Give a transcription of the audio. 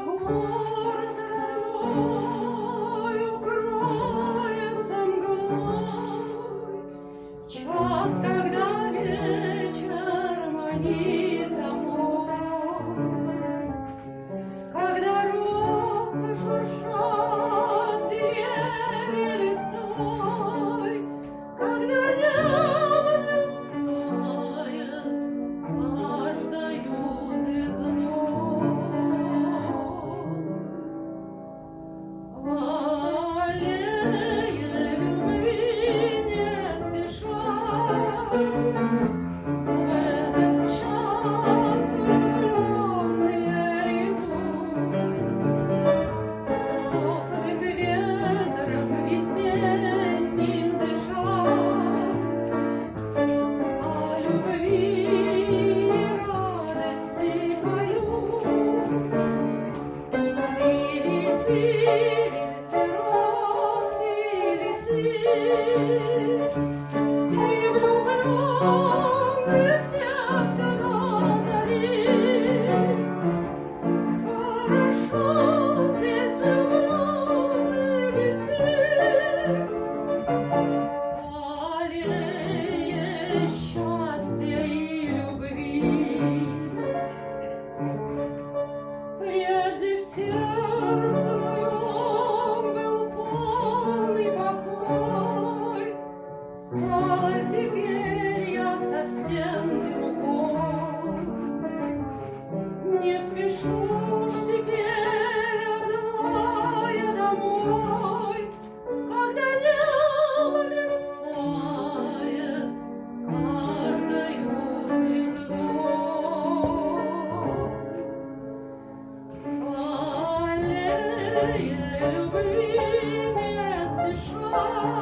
город Thank you. Oh.